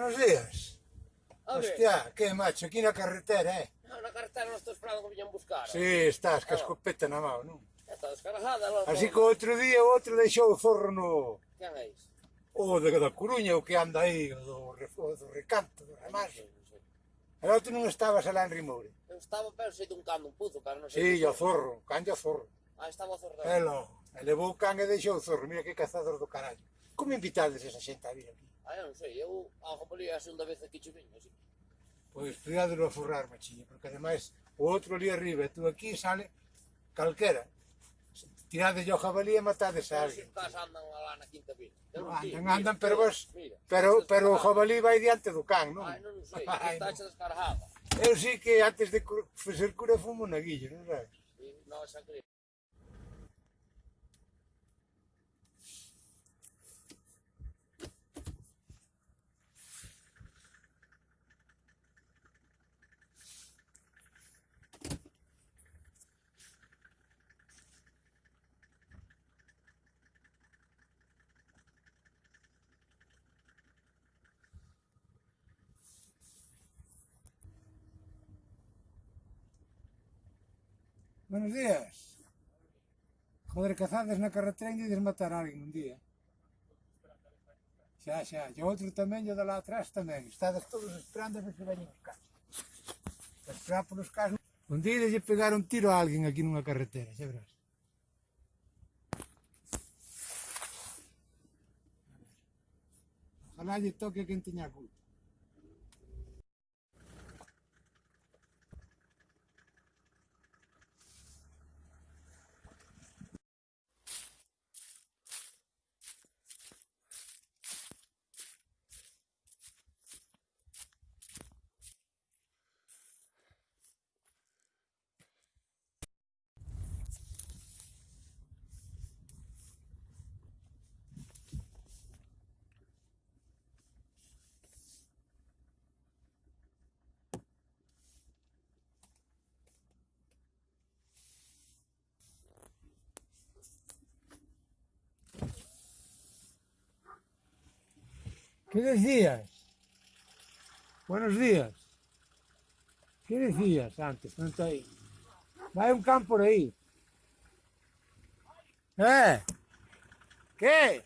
buenos días. Home. Hostia, que macho, aquí na carretera, eh? Ah, non, na carretera non estou esperando que viñan buscar. Si, sí, estás, que ah. escopeta na mão, non? Está descarajada, logo. Así que outro día o outro deixou o forro no... Quen é iso? O de da Coruña, o que anda aí, o do, o do recanto, do remaso. Pero tú non estabas alá en Rimoure. Eu estaba, pero sei dun cando, un puzo, cara, non sei. Si, sí, o zorro, can o zorro. Ah, estaba o zorro. É logo. Levou o can e deixou o zorro, mira que cazador do carallo. Como invitades esa xente a vir aquí? Ah, eu non sei, eu a Romalía a segunda vez que che veño, así. Pois cuidádelo a forrar, machiña, porque ademais o outro ali arriba e tú aquí sale calquera. Tirade yo jabalí e matades a alguén. Pois Os andan lá na quinta pila. No, andan, andan, pero vos, pero, pero o jabalí vai diante do can, non? Ai, non, sei, Ai, está non. descargada. Eu sí que antes de facer cura fumo na guilla, non sabes? Non, xa creo. Buenos días. Joder, cazades na carretera e desmatar alguén un día. Xa, xa, e outro tamén, e o de lá atrás tamén. Estades todos esperando a ver se veñen os casos. A esperar polos casos. Un día lle pegar un tiro a alguén aquí nunha carretera, xa verás. Ojalá lle toque a quen teña culpa. ¿Qué decías? Buenos días. ¿Qué decías antes? Non aí. Vai un can por aí. Eh? ¿Qué?